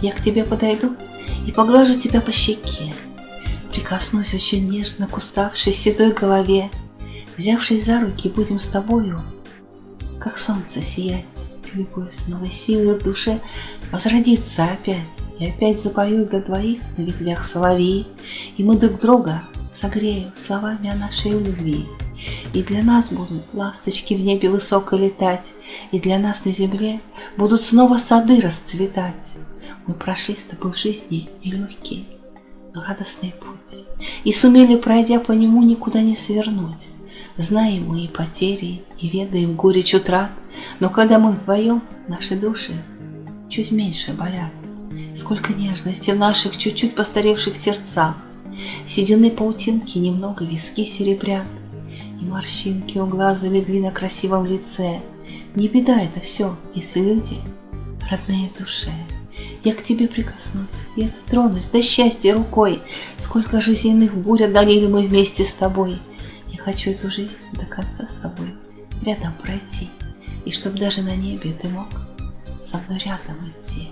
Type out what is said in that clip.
Я к тебе подойду и поглажу тебя по щеке. Прикоснусь очень нежно к уставшей седой голове. Взявшись за руки, будем с тобою, как солнце сиять. Любовь с новой силой в душе возродится опять. И опять запою для двоих на ветвях соловей, И мы друг друга согреем словами о нашей любви. И для нас будут ласточки в небе высоко летать, И для нас на земле будут снова сады расцветать. Мы прошли с тобой в жизни нелегкий, но радостный путь, И сумели, пройдя по нему, никуда не свернуть. Знаем мы и потери, и ведаем горечь утрат, Но когда мы вдвоем, наши души чуть меньше болят. Сколько нежности в наших чуть-чуть постаревших сердцах, Седины паутинки немного виски серебрят, И морщинки у глаз залегли на красивом лице. Не беда это все, если люди родные в душе. Я к тебе прикоснусь, я дотронусь до счастья рукой, Сколько жизненных бурь одолели мы вместе с тобой. Я хочу эту жизнь до конца с тобой рядом пройти, И чтоб даже на небе ты мог со мной рядом идти.